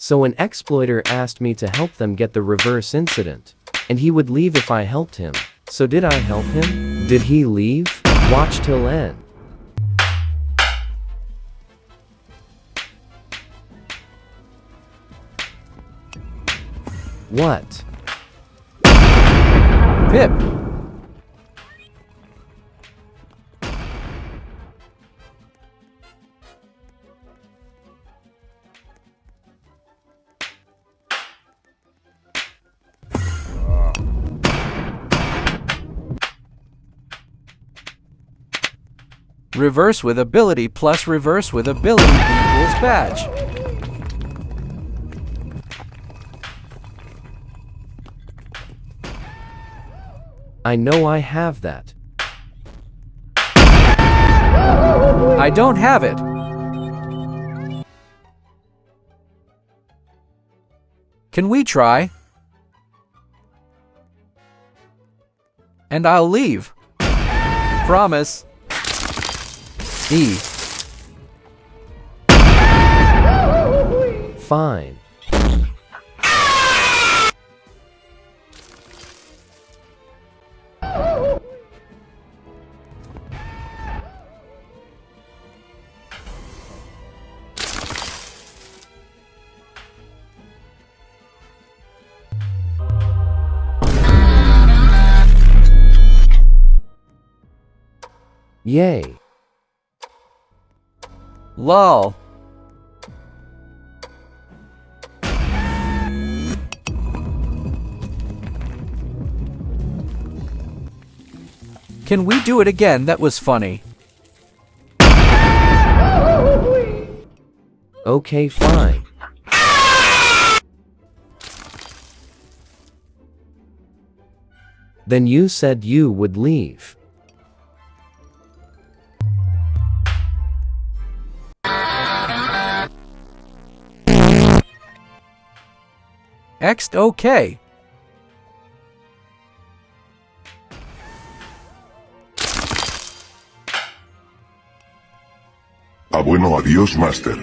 So an exploiter asked me to help them get the reverse incident. And he would leave if I helped him. So did I help him? Did he leave? Watch till end. What? Pip! Reverse with ability plus reverse with ability equals badge. I know I have that. I don't have it. Can we try? And I'll leave. Promise. E. Fine. Yay. Lol. Can we do it again? That was funny. Okay, fine. Then you said you would leave. Ext okay. Ah bueno adiós Master.